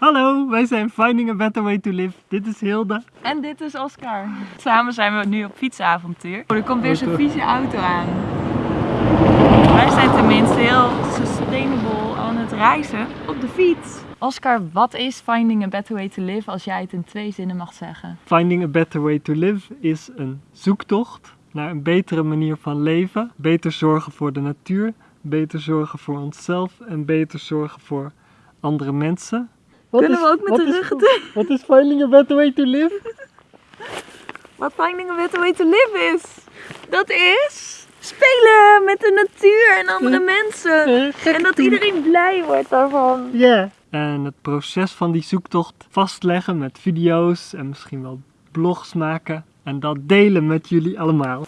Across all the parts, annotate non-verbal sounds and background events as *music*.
Hallo, wij zijn Finding a Better Way to Live. Dit is Hilde. En dit is Oscar. Samen zijn we nu op fietsavontuur. Oh, er komt weer zo'n vieze auto aan. Wij zijn tenminste heel sustainable aan het reizen op de fiets. Oscar, wat is Finding a Better Way to Live als jij het in twee zinnen mag zeggen? Finding a Better Way to Live is een zoektocht naar een betere manier van leven. Beter zorgen voor de natuur, beter zorgen voor onszelf en beter zorgen voor andere mensen. Wat Kunnen we ook met de is- ruggen toe? Wat is Finding a Better Way to Live? *laughs* Wat Finding a Better Way to Live is? Dat is spelen met de natuur en andere mensen. En dat iedereen blij wordt daarvan. Ja. En het proces van die zoektocht vastleggen met video's en misschien wel blogs maken. En dat delen met jullie allemaal.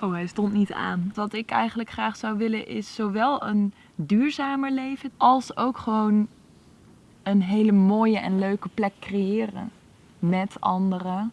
Oh, hij stond niet aan. Wat ik eigenlijk graag zou willen is zowel een duurzamer leven als ook gewoon een hele mooie en leuke plek creëren met anderen.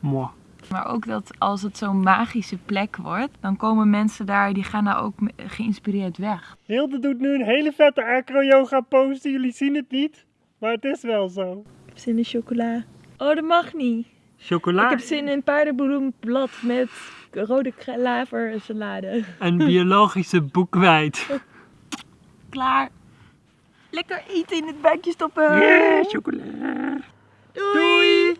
Moi. Maar ook dat als het zo'n magische plek wordt, dan komen mensen daar die gaan daar ook geïnspireerd weg. Hilde doet nu een hele vette acro-yoga pose. Jullie zien het niet, maar het is wel zo. Ik heb zin in chocola. Oh, dat mag niet. Chocola Ik heb zin in paardenbloemblad met rode klaver en salade. en biologische boekweit. *laughs* Klaar. Lekker eten in het bekje stoppen. Yeah, chocola. Doei.